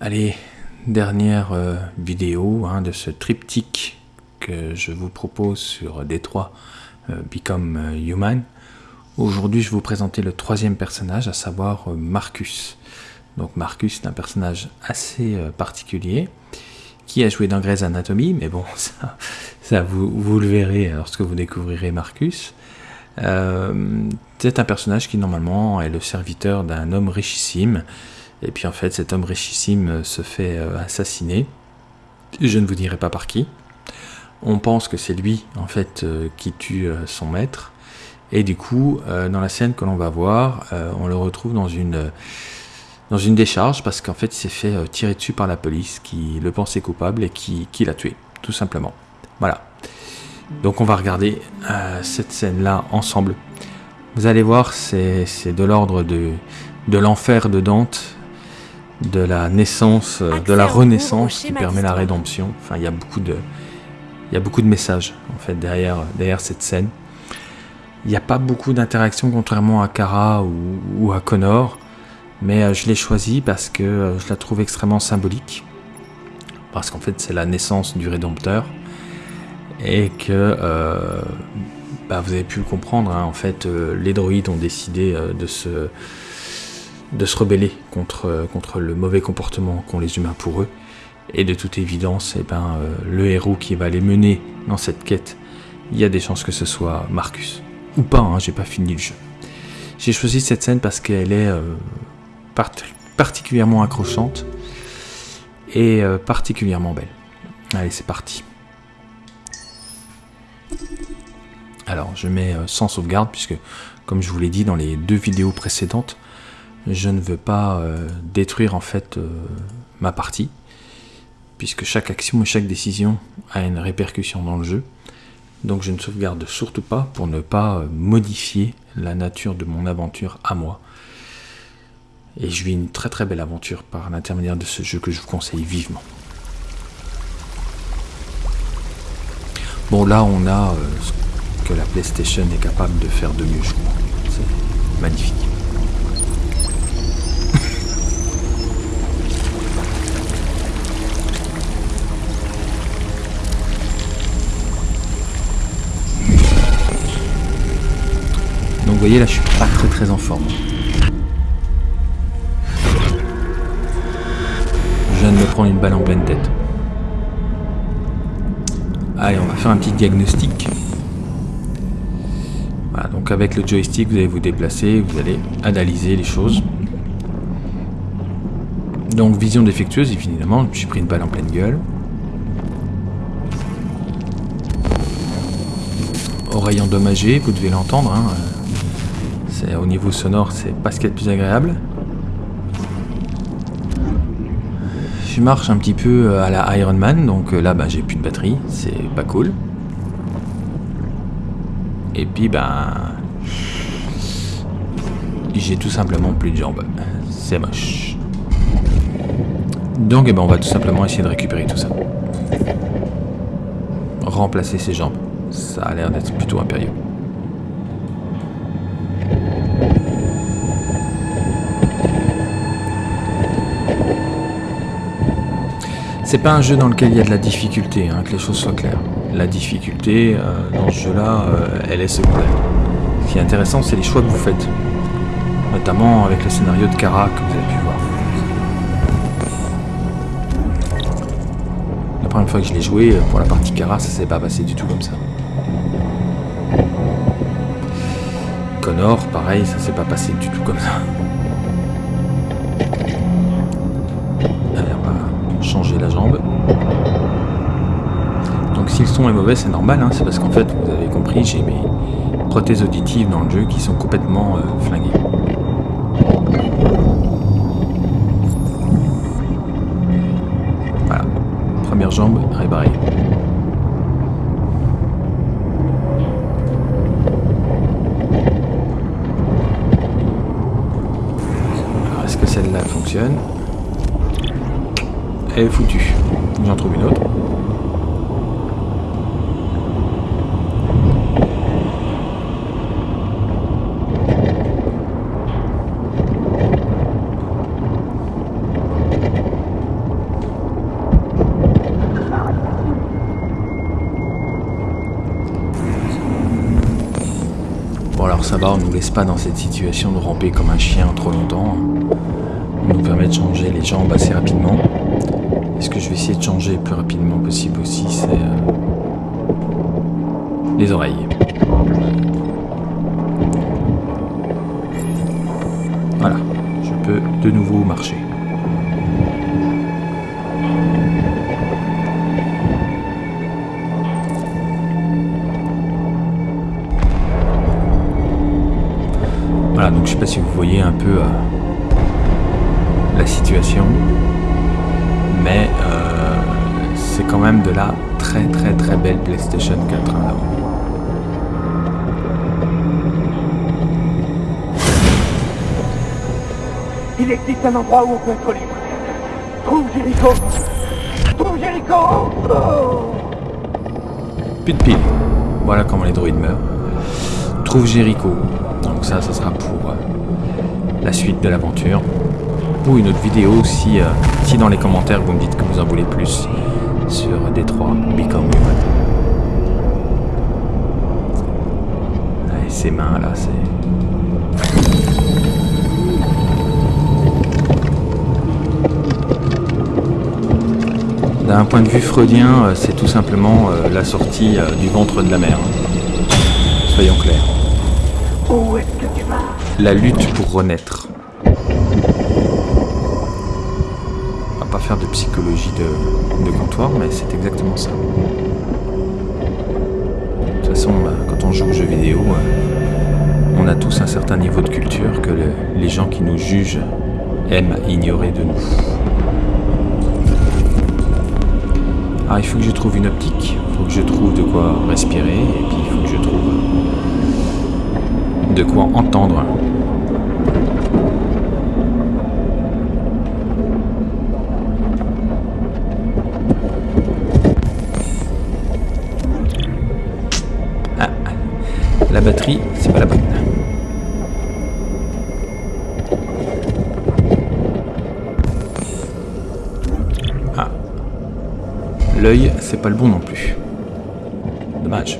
Allez, dernière euh, vidéo hein, de ce triptyque que je vous propose sur Détroit euh, Become euh, Human. Aujourd'hui, je vais vous présenter le troisième personnage, à savoir Marcus. Donc Marcus est un personnage assez particulier qui a joué dans Grey's Anatomy, mais bon, ça, ça vous, vous, le verrez lorsque vous découvrirez Marcus. c'est un personnage qui normalement est le serviteur d'un homme richissime et puis en fait, cet homme richissime euh, se fait euh, assassiner. Je ne vous dirai pas par qui. On pense que c'est lui, en fait, euh, qui tue son maître. Et du coup, dans la scène que l'on va voir, on le retrouve dans une, dans une décharge parce qu'en fait, il s'est fait tirer dessus par la police qui le pensait coupable et qui, qui l'a tué, tout simplement. Voilà. Donc on va regarder cette scène-là ensemble. Vous allez voir, c'est de l'ordre de, de l'enfer de Dante de la naissance, euh, de la renaissance qui permet la rédemption. Enfin, il y a beaucoup de, il y a beaucoup de messages en fait derrière, derrière cette scène. Il n'y a pas beaucoup d'interactions contrairement à Kara ou, à Connor, mais euh, je l'ai choisi parce que euh, je la trouve extrêmement symbolique, parce qu'en fait c'est la naissance du Rédempteur et que bah, vous avez pu le comprendre. Hein, en fait, les droïdes ont décidé de se de se rebeller contre, contre le mauvais comportement qu'ont les humains pour eux. Et de toute évidence, eh ben, euh, le héros qui va les mener dans cette quête, il y a des chances que ce soit Marcus. Ou pas, hein, j'ai pas fini le jeu. J'ai choisi cette scène parce qu'elle est euh, particulièrement accrochante et euh, particulièrement belle. Allez, c'est parti. Alors, je mets sans sauvegarde puisque, comme je vous l'ai dit dans les deux vidéos précédentes, je ne veux pas euh, détruire en fait euh, ma partie, puisque chaque action et chaque décision a une répercussion dans le jeu. Donc je ne sauvegarde surtout pas pour ne pas euh, modifier la nature de mon aventure à moi. Et je vis une très très belle aventure par l'intermédiaire de ce jeu que je vous conseille vivement. Bon là on a ce que la PlayStation est capable de faire de mieux je crois. C'est magnifique. Voyez là je suis pas très très en forme. Je viens de me prendre une balle en pleine tête. Allez, on va faire un petit diagnostic. Voilà, donc avec le joystick, vous allez vous déplacer, vous allez analyser les choses. Donc vision défectueuse, évidemment, je suis pris une balle en pleine gueule. Oreille endommagée, vous devez l'entendre. Hein au niveau sonore, c'est pas ce qu'il y a de plus agréable. Je marche un petit peu euh, à la Iron Man, donc euh, là bah, j'ai plus de batterie, c'est pas cool. Et puis ben j'ai tout simplement plus de jambes. C'est moche. Donc eh ben, on va tout simplement essayer de récupérer tout ça. Remplacer ses jambes. Ça a l'air d'être plutôt impérieux. C'est pas un jeu dans lequel il y a de la difficulté, hein, que les choses soient claires. La difficulté euh, dans ce jeu-là, euh, elle est secondaire. Ce qui est intéressant, c'est les choix que vous faites. Notamment avec le scénario de Kara que vous avez pu voir. La première fois que je l'ai joué, euh, pour la partie Kara, ça s'est pas passé du tout comme ça. Connor, pareil, ça s'est pas passé du tout comme ça. Changer la jambe. Donc si le son est mauvais, c'est normal, hein, c'est parce qu'en fait, vous avez compris, j'ai mes prothèses auditives dans le jeu qui sont complètement euh, flinguées. Voilà, première jambe réparée. est foutue. J'en trouve une autre. Bon alors ça va, on nous laisse pas dans cette situation de ramper comme un chien trop longtemps. On nous permet de changer les jambes assez rapidement. Et ce que je vais essayer de changer le plus rapidement possible aussi, c'est euh, les oreilles. Voilà, je peux de nouveau marcher. Voilà, donc je sais pas si vous voyez un peu euh, la situation, mais euh, c'est quand même de la très très très belle PlayStation 4 hein, là. Il existe un endroit où on peut être libre. Trouve Jericho Trouve Jericho Oh Plus de piles. Voilà comment les droïdes meurent. Trouve Jericho. Donc ça, ça sera pour euh, la suite de l'aventure. Ou une autre vidéo si, euh, si dans les commentaires vous me dites que vous en voulez plus sur Détroit Become Human. Et ses mains là, c'est... D'un point de vue freudien, euh, c'est tout simplement euh, la sortie euh, du ventre de la mer. hein. Soyons clairs. La lutte pour renaître. On va faire de psychologie de, comptoir, mais c'est exactement ça. De toute façon, bah, quand on joue aux jeux vidéo, euh, on a tous un certain niveau de culture que le- les gens qui nous jugent aiment ignorer de nous. Alors il faut que je trouve une optique, il faut que je trouve de quoi respirer, et puis il faut que je trouve de quoi entendre. Pas le bon non plus. Dommage.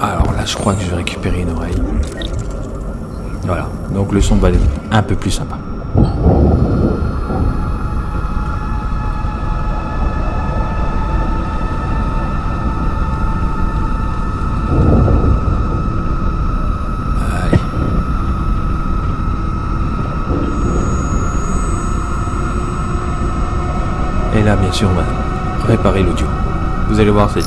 Alors là, je crois que je vais récupérer une oreille. Voilà, donc le son va être un peu plus sympa. Et là, bien sûr, on va réparer l'audio. Vous allez voir, c'est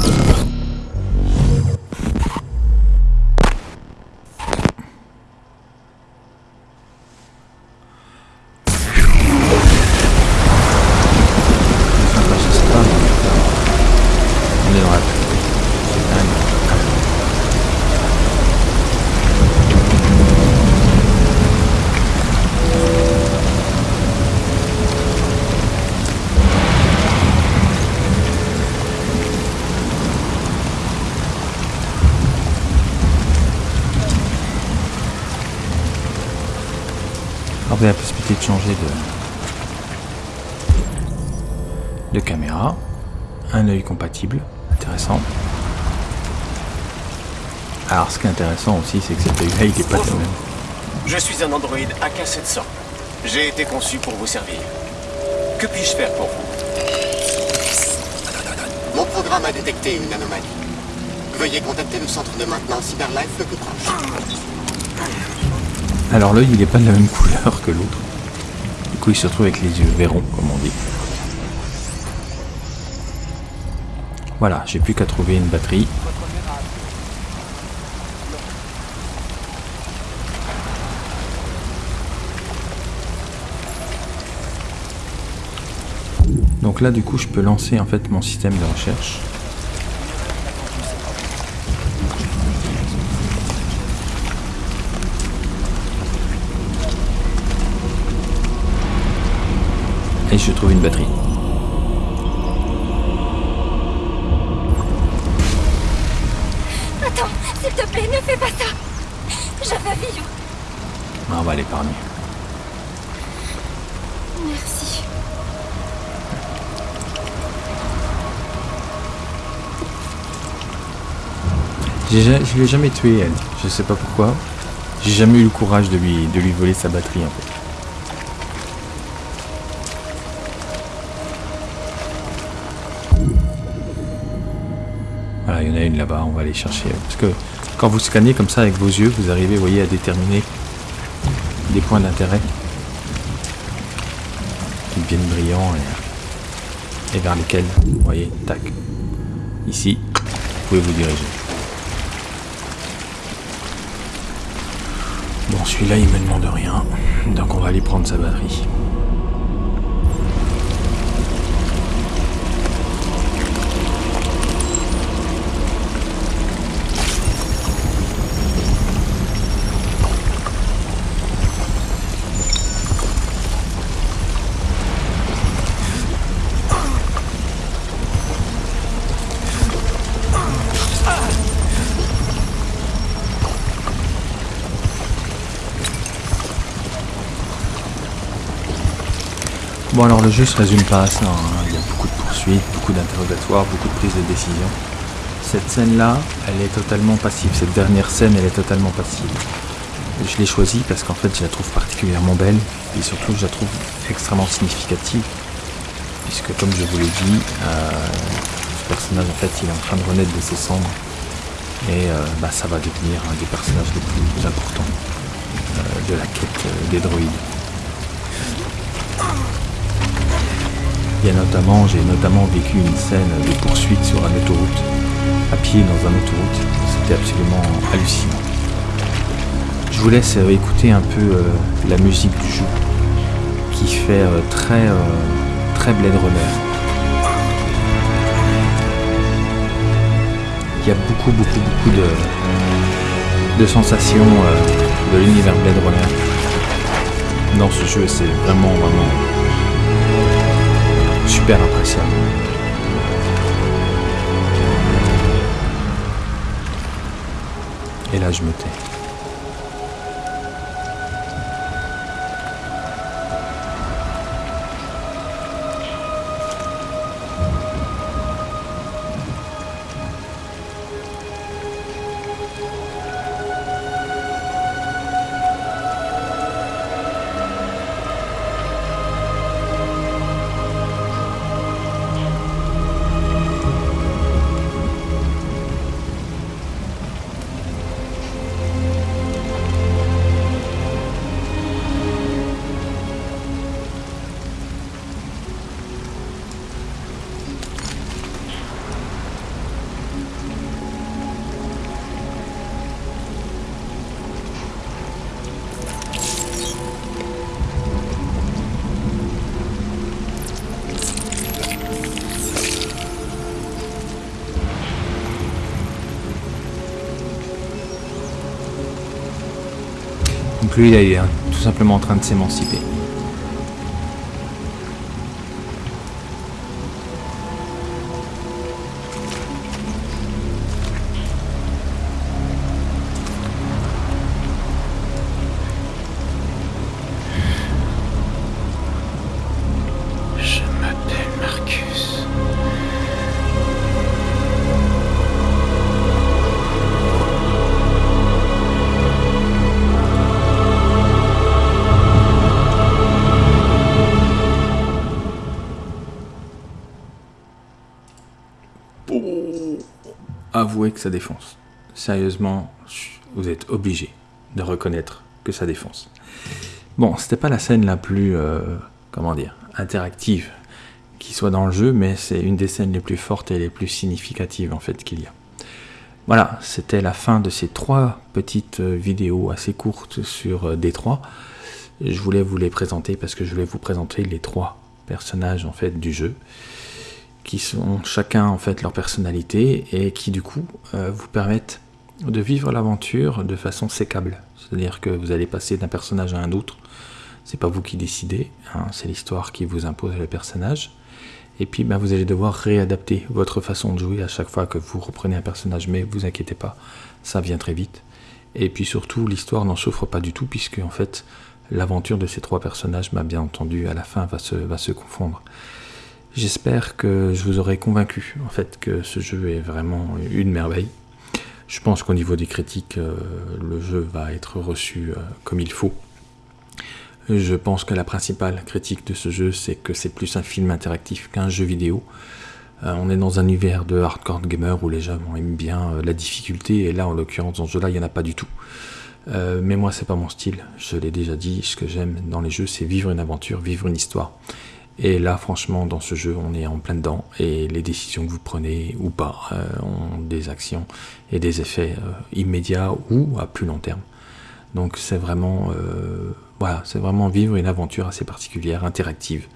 avez la possibilité de changer de, de caméra, un œil compatible, intéressant. Alors ce qui est intéressant aussi, c'est que cet œil-là, il n'est pas le même. Je suis un androïde AK-700. J'ai été conçu pour vous servir. Que puis-je faire pour vous? Mon programme a détecté une anomalie. Veuillez contacter le centre de maintenance Cyberlife le plus proche. Alors l'œil, il n'est pas de la même couleur que l'autre. Du coup, il se retrouve avec les yeux verrons, comme on dit. Voilà, j'ai plus qu'à trouver une batterie. Donc là, du coup, je peux lancer en fait mon système de recherche. et je trouve une batterie. Attends, s'il te plaît, ne fais pas ça. Je veux. Ah, on va l'épargner. Merci. Je l'ai jamais tué, elle. Je sais pas pourquoi. J'ai jamais eu le courage de lui, de lui voler sa batterie, en fait. Il y en a une là-bas, on va aller chercher. Parce que quand vous scannez comme ça avec vos yeux, vous arrivez, vous voyez, à déterminer des points d'intérêt qui deviennent brillants et, vers lesquels, vous voyez, tac. Ici, vous pouvez vous diriger. Bon, celui-là, il me demande rien. Donc, on va aller prendre sa batterie. Le jeu se résume pas à ça. hein. Il y a beaucoup de poursuites, beaucoup d'interrogatoires, beaucoup de prises de décision. Cette scène-là, elle est totalement passive. Cette dernière scène, elle est totalement passive. Je l'ai choisie parce qu'en fait, je la trouve particulièrement belle et surtout, je la trouve extrêmement significative. Puisque, comme je vous l'ai dit, euh, ce personnage, en fait, il est en train de renaître de ses cendres. Et euh, bah, ça va devenir un des personnages les plus importants euh, de la quête des droïdes. Notamment, j'ai notamment vécu une scène de poursuite sur une autoroute, à pied dans une autoroute. C'était absolument hallucinant. Je vous laisse écouter un peu euh, la musique du jeu, qui fait euh, très, euh, très Blade Runner. Il y a beaucoup, beaucoup, beaucoup de, de sensations euh, de l'univers Blade Runner. Dans ce jeu, c'est vraiment, vraiment super appréciable. Et là, je me tais. Donc lui, euh, tout simplement en train de s'émanciper. Avouez que ça défonce. Sérieusement, vous êtes obligé de reconnaître que ça défonce. Bon, c'était pas la scène la plus, euh, comment dire, interactive qui soit dans le jeu, mais c'est une des scènes les plus fortes et les plus significatives en fait qu'il y a. Voilà, c'était la fin de ces trois petites euh, vidéos assez courtes sur euh, D3. Je voulais vous les présenter parce que je voulais vous présenter les trois personnages en fait du jeu qui sont chacun en fait leur personnalité et qui du coup euh, vous permettent de vivre l'aventure de façon sécable. C'est-à-dire que vous allez passer d'un personnage à un autre. C'est pas vous qui décidez, hein, c'est l'histoire qui vous impose le personnage. Et puis ben, vous allez devoir réadapter votre façon de jouer à chaque fois que vous reprenez un personnage, mais vous inquiétez pas, ça vient très vite. Et puis surtout, l'histoire n'en souffre pas du tout, puisque en fait, l'aventure de ces trois personnages, bien entendu, à la fin va se, va se confondre. J'espère que je vous aurai convaincu en fait que ce jeu est vraiment une merveille. Je pense qu'au niveau des critiques, euh, le jeu va être reçu euh, comme il faut. Je pense que la principale critique de ce jeu, c'est que c'est plus un film interactif qu'un jeu vidéo. Euh, on est dans un univers de hardcore gamer où les gens aiment bien la difficulté, et là, en l'occurrence, dans ce jeu-là, il n'y en a pas du tout. mais moi, c'est pas mon style. Je l'ai déjà dit. Ce que j'aime dans les jeux, c'est vivre une aventure, vivre une histoire. Et là, franchement, dans ce jeu, on est en plein dedans. Et les décisions que vous prenez ou pas euh, ont des actions et des effets euh, immédiats ou à plus long terme. Donc c'est vraiment, euh, voilà, c'est vraiment vivre une aventure assez particulière, interactive.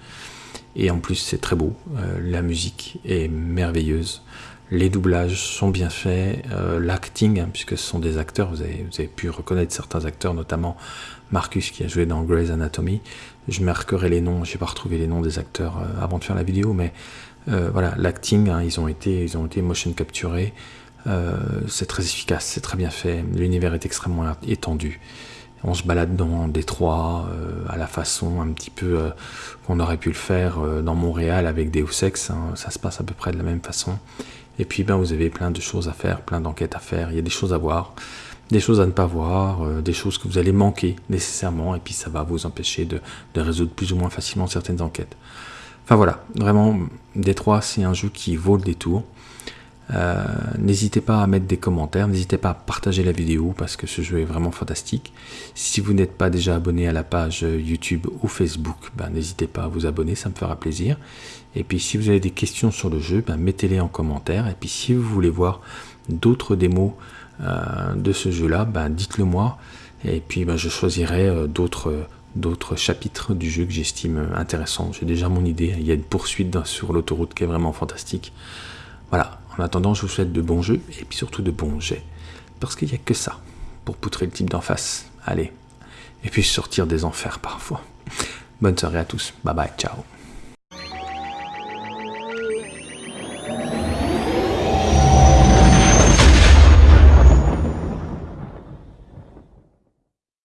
Et en plus, c'est très beau. la musique est merveilleuse. Les doublages sont bien faits, l'acting, hein, puisque ce sont des acteurs, vous avez, pu reconnaître certains acteurs, notamment Marcus qui a joué dans Grey's Anatomy. Je marquerai les noms, j'ai pas retrouvé les noms des acteurs euh, avant de faire la vidéo, mais euh, voilà, l'acting, hein, ils, ont été, ils ont été motion capturés. Euh, c'est très efficace, c'est très bien fait. L'univers est extrêmement étendu. On se balade dans Détroit à la façon un petit peu qu'on aurait pu le faire dans Montréal avec Deus Ex. Hein. ça se passe à peu près de la même façon. Et puis ben, vous avez plein de choses à faire, plein d'enquêtes à faire. Il y a des choses à voir des choses à ne pas voir, euh, des choses que vous allez manquer nécessairement, et puis ça va vous empêcher de, résoudre plus ou moins facilement certaines enquêtes. Enfin voilà, vraiment, Détroit, c'est un jeu qui vaut le détour. Euh, n'hésitez pas à mettre des commentaires, n'hésitez pas à partager la vidéo parce que ce jeu est vraiment fantastique. Si vous n'êtes pas déjà abonné à la page YouTube ou Facebook, ben, n'hésitez pas à vous abonner, ça me fera plaisir. Et puis si vous avez des questions sur le jeu, ben, mettez-les en commentaire. Et puis si vous voulez voir d'autres démos euh, de ce jeu-là, ben, dites-le moi. Et puis ben, je choisirai euh, d'autres d'autres chapitres du jeu que j'estime intéressants. J'ai déjà mon idée. Il y a une poursuite sur l'autoroute qui est vraiment fantastique. Voilà. En attendant, je vous souhaite de bons jeux et puis surtout de bons jets. Parce qu'il n'y a que ça pour poutrer le type d'en face. Allez. Et puis sortir des enfers parfois. Bonne soirée à tous. Bye bye. Ciao.